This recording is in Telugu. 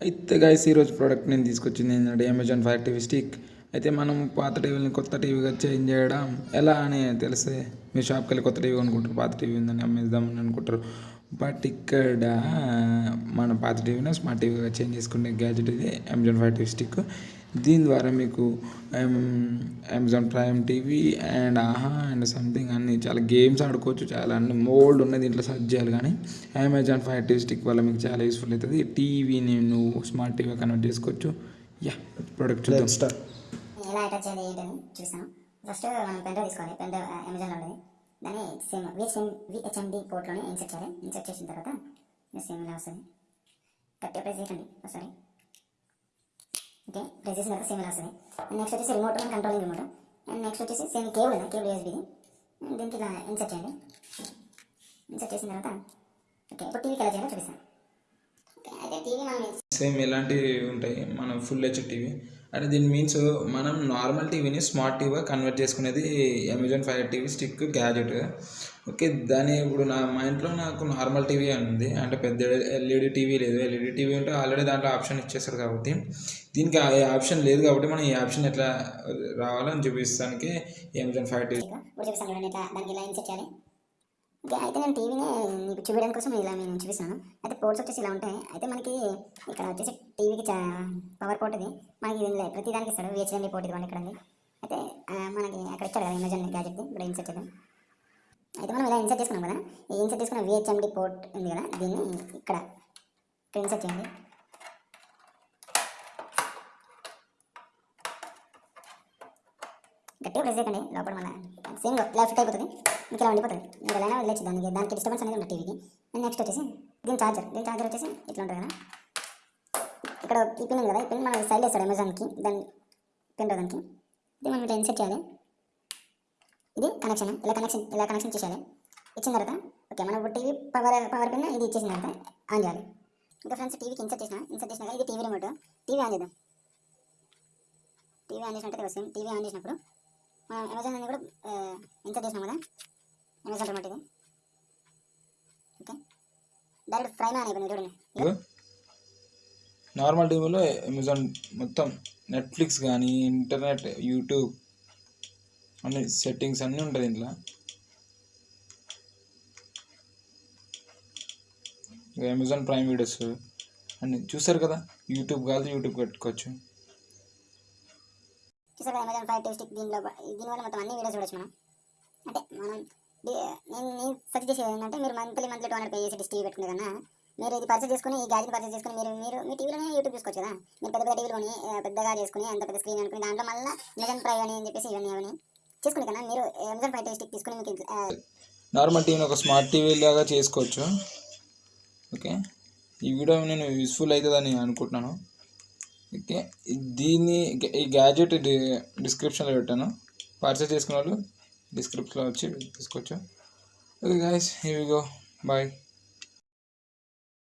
అయితే గాయస్ ఈరోజు ప్రోడక్ట్ నేను తీసుకొచ్చింది ఏంటంటే అమెజాన్ ఫైర్ టీవీ స్టిక్ అయితే మనం పాత టీవీని కొత్త టీవీగా చేంజ్ చేయడం ఎలా అని తెలిస్తే మీ షాప్కి వెళ్ళి కొత్త టీవీ కొనుక్కుంటారు పాత టీవీ ఉందని అమ్మేద్దామని అనుకుంటారు. బట్ ఇక్కడ మన పాత టీవీని స్మార్ట్ టీవీగా చేంజ్ చేసుకునే గ్యాజెట్ ఇది అమెజాన్ ఫైర్ టీవీ స్టిక్ దీని ద్వారా మీకు Amazon Prime TV and Aha and something అన్ని చాలా గేమ్స్ ఆడుకోవచ్చు చాలా అన్ని మోల్డ్ ఉన్నది దీంట్లో సర్చ్ చేయాలి కానీ అమెజాన్ ఫైర్ టీవీ స్టిక్ వల్ల మీకు చాలా యూస్ఫుల్ అవుతుంది. టీవీని నువ్వు స్మార్ట్ టీవీ కన్వర్ట్ చేసుకోవచ్చు. యా ప్రోడక్ట్ చూద్దాం. స్టార్ట్ ఎలా అటాచ్ చేయాలి ఏంటని చూస్తాను ఫస్ట్ మనం పెన్ డ్రైవ్ తీసుకోవాలి. పెన్ డ్రైవ్ అమెజాన్లో ఉండేది దాన్ని సేమ్ విహెచ్ఎం విహెచ్ఎండి పోర్ట్లోనే ఇన్సర్ట్ చేయాలి. ఇన్సర్ట్ చేసిన తర్వాత సేమ్ ఇలా వస్తుంది. చేయకండి ఒకసారి ఓకే? ప్రెస్ చేసిన తర్వాత సేమ్ ఇలా వస్తుంది నెక్స్ట్ వచ్చేసి remote and controlling remote and next వచ్చేసి సేమ్ కేబుల్ ఉంది కేబుల్ యూఎస్బీది దీనికి ఇలా ఇన్సర్ట్ చేయండి. ఇన్సర్ట్ చేసిన తర్వాత ఓకే ఇప్పుడు టీవీకి ఎలా చేయాలో చూపిస్తాను సేమ్ ఇలాంటివి ఉంటాయి మనం ఫుల్ హెచ్ టీవీ అంటే దీని మీన్స్ మనం నార్మల్ టీవీని స్మార్ట్ టీవీగా కన్వర్ట్ చేసుకునేది Amazon Fire TV Stick gadget okay దాని ఇప్పుడు నా మా ఇంట్లో నాకు నార్మల్ టీవీ ఉంది. అంటే పెద్ద ఎల్ఈడి టీవీ లేదు. ఎల్ఈడి టీవీ ఉంటే ఆల్రెడీ దాంట్లో ఆప్షన్ ఇచ్చేస్తారు కాబట్టి. దీనికి ఏ ఆప్షన్ లేదు కాబట్టి మనం ఈ ఆప్షన్ ఎట్లా రావాలని చూపిస్తానికి అమెజాన్ ఫైవ్ టీవీ చూపిస్తాను చూడండి ఇట్లా దానికి ఇలా ఇన్సెట్ చేయాలి? ఓకే అయితే నేను టీవీని మీకు చూపించడం కోసం ఇలా నేను చూపిస్తాను అయితే పోర్ట్స్ వచ్చేసి ఇలా ఉంటాయి. అయితే మనకి ఇక్కడ వచ్చేసి టీవీకి పవర్ పోర్ట్ ఇది. మనకి ఇది ప్రతి దానికి ఇస్తాడు. విహెచ్ఎండి పోర్ట్ ఇది ఇక్కడ అయితే మనకి అక్కడ ఇచ్చాడు కదా అమెజాన్ గ్యాజెట్ది ఇప్పుడు ఇన్సెట్ చేద్దాం. అయితే మనం ఇలా ఇన్సెట్ చేసుకున్నాం కదా. ఈ ఇన్సెట్ చేసుకున్న విహెచ్ఎండి పోర్ట్ ఉంది కదా. దీన్ని ఇక్కడ ఇక్కడ ఇన్సెట్ చేయండి. గట్టిగా ప్రెస్ చేయకండి. లోపల మన సేమ్ లెఫ్ట్ అయిపోతుంది మీకు ఇలా ఉండిపోతుంది? ఇంకా ఎలా వెళ్ళచ్చు దానికి దానికి డిస్టర్బెన్స్ అనేది ఉంటుంది టీవీకి అండ్ నెక్స్ట్ వచ్చేసి దీని చార్జర్ దీని చార్జర్ వచ్చేసి ఇట్లా ఉంటుంది కదా. ఇక్కడ ఈ పిన్ ఉంది కదా. ఈ పిన్ మనం సైడ్ వేస్తాడు అమెజాన్కి దాని పిన్ దానికి. ఇది మనం ఇట్లా ఇన్సెట్ చేయాలి. ఇది కనెక్షన్ ఇలా కనెక్షన్ ఇలా కనెక్షన్ చేసేయాలి. ఇచ్చిన తర్వాత ఓకే మనం ఇప్పుడు టీవీ పవర్ పవర్ పిన్ ఇది ఇచ్చేసిన తర్వాత ఆన్ చేయాలి. ఇంకా ఫ్రెండ్స్ టీవీకి ఇన్సెట్ చేసిన ఇన్సెట్ చేసినాక ఇది టీవీ రిమోట్ టీవీ ఆన్ చేద్దాం. టీవీ ఆన్ చేసినట్టు వస్తుంది. టీవీ ఆన్ చేసినప్పుడు మనం అమెజాన్ అనేది కూడా ఇన్సర్ట్ చేసినాం కదా అమెజాన్ రిమోట్ ఇది? ఓకే. డైరెక్ట్ ప్రైమ్ అని అయిపోయింది చూడండి నార్మల్ టీవీలో అమెజాన్ మొత్తం నెట్ఫ్లిక్స్ కానీ ఇంటర్నెట్ యూట్యూబ్ అన్ని సెట్టింగ్స్ అన్నీ ఉంటాయి ఇంట్లో అమెజాన్ ప్రైమ్ వీడియోస్ అన్నీ చూసారు కదా? యూట్యూబ్ కాదు యూట్యూబ్ పెట్టుకోవచ్చు. చూసారు కదా అమెజాన్ ఫైవ్ టెస్టిక్ దీనిలో దీనివల్ల మొత్తం అన్ని వీడియోస్ చూడొచ్చు మనం. అంటే మనం నేను నేను సజెస్ట్ చేసేది ఏంటంటే మీరు monthly monthly two hundred pay చేసి టీవీ పెట్టుకునే కన్నా మీరు ఇది పర్చేస్ చేసుకుని ఈ గ్యాజెట్ పర్చేస్ చేసుకుని మీరు మీరు మీ టీవీలోనే యూట్యూబ్ చూసుకోవచ్చు కదా. మీరు పెద్ద పెద్ద టీవీలు కొని పెద్దగా చేసుకుని అంత పెద్ద స్క్రీన్ అనుకుని దాంట్లో మళ్ళీ అమెజాన్ ప్రైవ్ అని చెప్పేసి ఇవన్నీ అవన్నీ చేసుకుని కన్నా మీరు అమెజాన్ ఫైవ్ స్టిక్ తీసుకుని మీకు నార్మల్ టీవీని ఒక స్మార్ట్ టీవీ లాగా చేసుకోవచ్చు. ఓకే? ఈ వీడియో నేను యూస్ఫుల్ అవుతుందని అనుకుంటున్నాను. ఓకే. దీన్ని ఈ గ్యాజెట్ డిస్క్రిప్షన్లో పెట్టాను. పర్చేస్ చేసుకున్న వాళ్ళు డిస్క్రిప్షన్లో వచ్చి తీసుకోవచ్చు okay guys he go bye